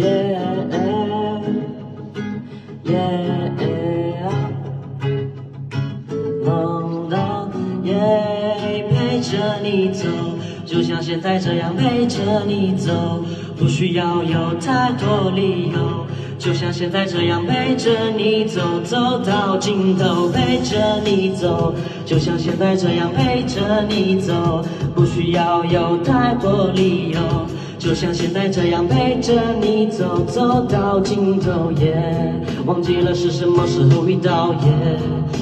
Yeah, yeah, 梦到耶，陪着你走，就像现在这样陪着你走，不需要有太多理由，就像现在这样陪着你走，走到尽头，陪着你走，就像现在这样陪着你走，不需要有太多理由。就像现在这样陪着你走，走到尽头，耶，忘记了是什么时候遇到，耶，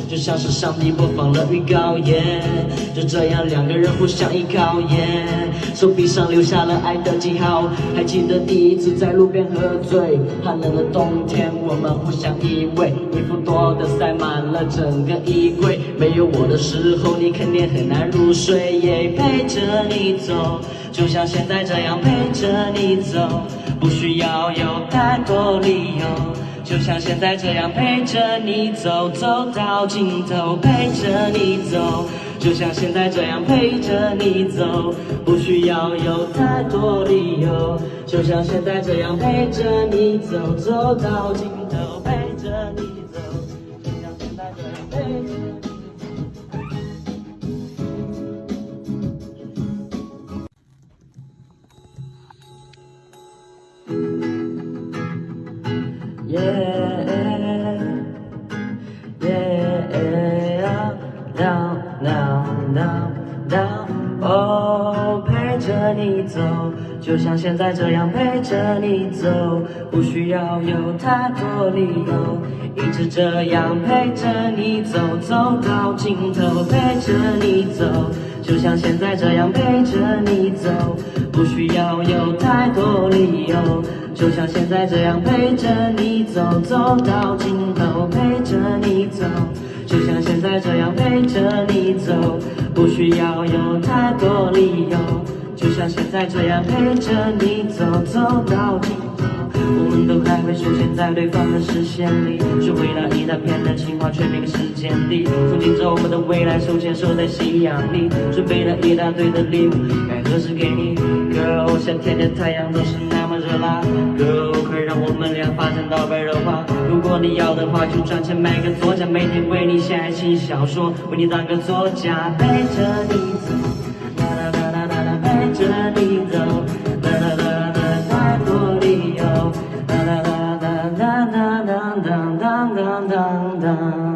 就像是上帝播放了预告，耶，就这样两个人互相依靠，耶，手臂上留下了爱的记号。还记得第一次在路边喝醉，寒冷的冬天，我们互相依偎，衣服多的塞满了整个衣柜，没有我的时候，你肯定很难入睡，耶，陪着你走。就像现在这样陪着你走，不需要有太多理由。就像现在这样陪着你走，走到尽头，陪着你走。就像现在这样陪着你走，不需要有太多理由。就像现在这样陪着你走，走到尽头，陪着你走。Yeah, yeah, down, down, down, down. Oh，陪着你走，就像现在这样陪着你走，不需要有太多理由，一直这样陪着你走，走到尽头，陪着你走，就像现在这样陪着你走，不需要有太多理由。就像现在这样陪着你走，走到尽头，陪着你走。就像现在这样陪着你走，不需要有太多理由。就像现在这样陪着你走，走到尽头我们都还会出现在对方的视线里，学会了一大片的情话，却没个时间地。憧憬着我们的未来，手牵手在夕阳里，准备了一大堆的礼物，该何时给你？Girl，夏天的太阳都是那么热辣，Girl，快让我们俩发展到白热化。如果你要的话，就赚钱买个作家，每天为你写爱情小说，为你当个作家，陪着你走，啦啦啦啦啦啦，陪着你走。verdad.